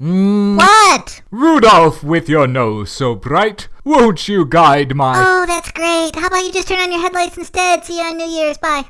Mm, What? Rudolph, with your nose so bright, won't you guide my... Oh, that's great. How about you just turn on your headlights instead? See you on New Year's. Bye.